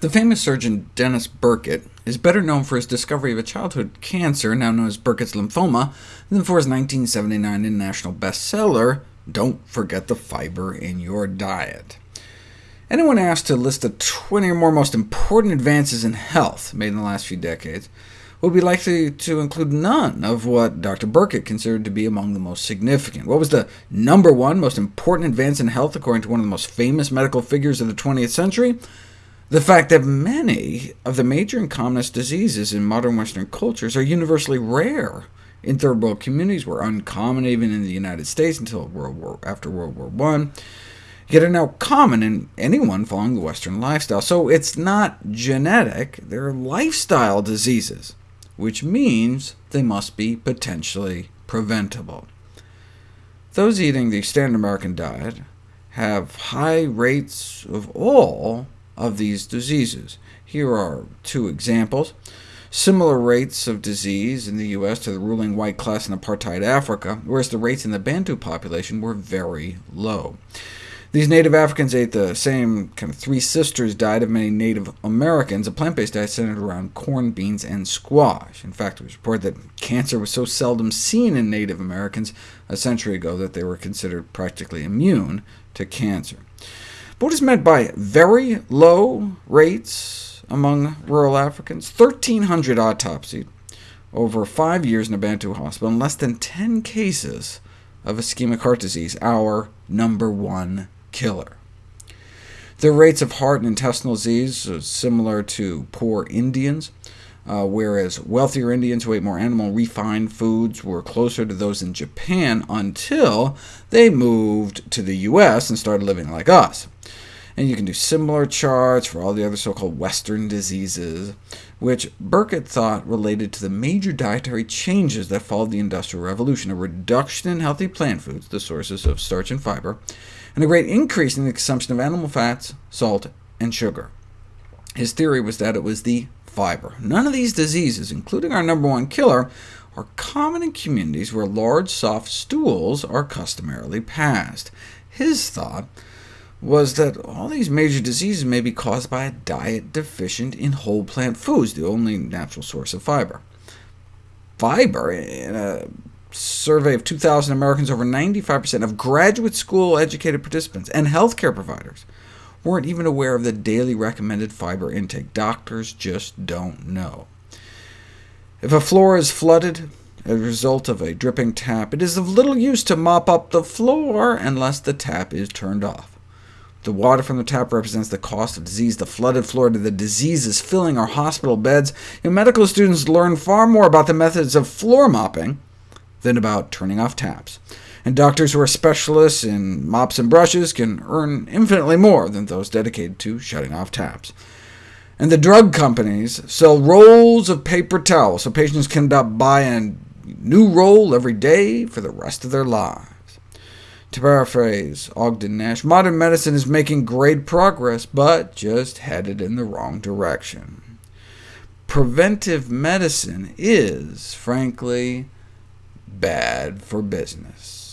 The famous surgeon Denis Burkitt is better known for his discovery of a childhood cancer, now known as Burkitt's lymphoma, than for his 1979 international bestseller, Don't Forget the Fiber in Your Diet. Anyone asked to list the 20 or more most important advances in health made in the last few decades would be likely to include none of what Dr. Burkitt considered to be among the most significant. What was the number one most important advance in health, according to one of the most famous medical figures of the 20th century? The fact that many of the major and commonest diseases in modern Western cultures are universally rare in third world communities, were uncommon even in the United States until World War, after World War I, yet are now common in anyone following the Western lifestyle. So it's not genetic, they're lifestyle diseases, which means they must be potentially preventable. Those eating the standard American diet have high rates of all of these diseases. Here are two examples. Similar rates of disease in the U.S. to the ruling white class in apartheid Africa, whereas the rates in the Bantu population were very low. These native Africans ate the same kind of Three Sisters diet of many Native Americans, a plant-based diet centered around corn, beans, and squash. In fact, it was reported that cancer was so seldom seen in Native Americans a century ago that they were considered practically immune to cancer. What is meant by very low rates among rural Africans? 1,300 autopsied over five years in a Bantu hospital, and less than 10 cases of ischemic heart disease, our number one killer. The rates of heart and intestinal disease are similar to poor Indians, uh, whereas wealthier Indians who ate more animal refined foods were closer to those in Japan until they moved to the U.S. and started living like us. And you can do similar charts for all the other so-called Western diseases, which Burkitt thought related to the major dietary changes that followed the Industrial Revolution, a reduction in healthy plant foods, the sources of starch and fiber, and a great increase in the consumption of animal fats, salt, and sugar. His theory was that it was the fiber. None of these diseases, including our number one killer, are common in communities where large soft stools are customarily passed. His thought was that all these major diseases may be caused by a diet deficient in whole plant foods, the only natural source of fiber. Fiber, in a survey of 2,000 Americans, over 95% of graduate school-educated participants and healthcare providers weren't even aware of the daily recommended fiber intake. Doctors just don't know. If a floor is flooded as a result of a dripping tap, it is of little use to mop up the floor unless the tap is turned off. The water from the tap represents the cost of disease. The flooded floor to the diseases filling our hospital beds. And medical students learn far more about the methods of floor mopping than about turning off taps. And doctors who are specialists in mops and brushes can earn infinitely more than those dedicated to shutting off taps. And the drug companies sell rolls of paper towels, so patients can buy a new roll every day for the rest of their lives. To paraphrase Ogden Nash, modern medicine is making great progress, but just headed in the wrong direction. Preventive medicine is, frankly, bad for business.